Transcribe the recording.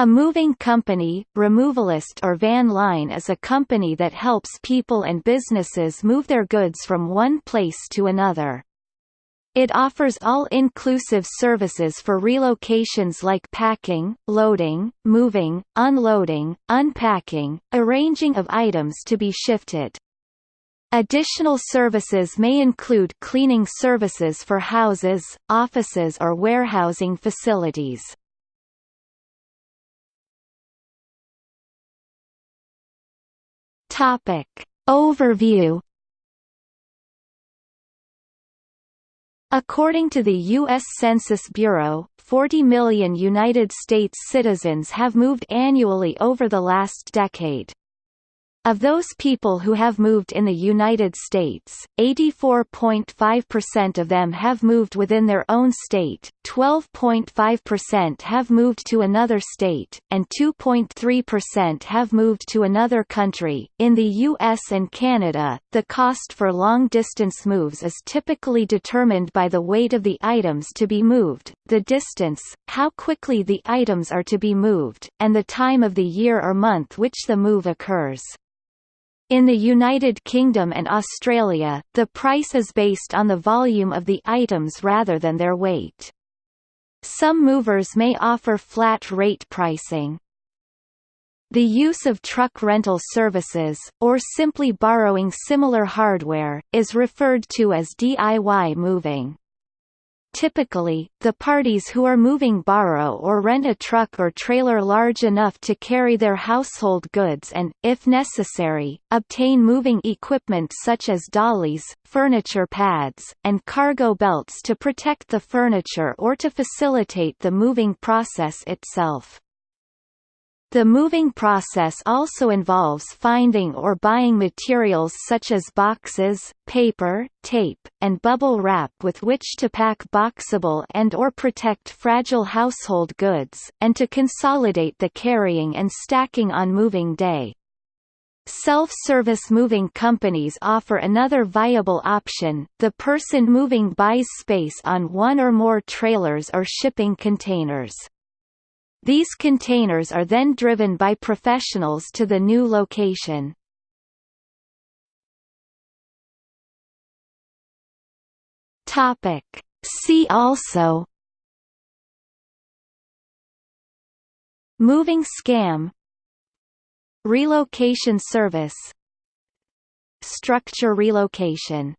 A moving company, removalist or van line is a company that helps people and businesses move their goods from one place to another. It offers all-inclusive services for relocations like packing, loading, moving, unloading, unpacking, arranging of items to be shifted. Additional services may include cleaning services for houses, offices or warehousing facilities. Topic. Overview According to the U.S. Census Bureau, 40 million United States citizens have moved annually over the last decade. Of those people who have moved in the United States, 84.5% of them have moved within their own state, 12.5% have moved to another state, and 2.3% have moved to another country. In the US and Canada, the cost for long distance moves is typically determined by the weight of the items to be moved, the distance, how quickly the items are to be moved, and the time of the year or month which the move occurs. In the United Kingdom and Australia, the price is based on the volume of the items rather than their weight. Some movers may offer flat rate pricing. The use of truck rental services, or simply borrowing similar hardware, is referred to as DIY moving. Typically, the parties who are moving borrow or rent a truck or trailer large enough to carry their household goods and, if necessary, obtain moving equipment such as dollies, furniture pads, and cargo belts to protect the furniture or to facilitate the moving process itself. The moving process also involves finding or buying materials such as boxes, paper, tape, and bubble wrap with which to pack boxable and or protect fragile household goods, and to consolidate the carrying and stacking on moving day. Self-service moving companies offer another viable option, the person moving buys space on one or more trailers or shipping containers. These containers are then driven by professionals to the new location. See also. Moving scam. Relocation service. Structure relocation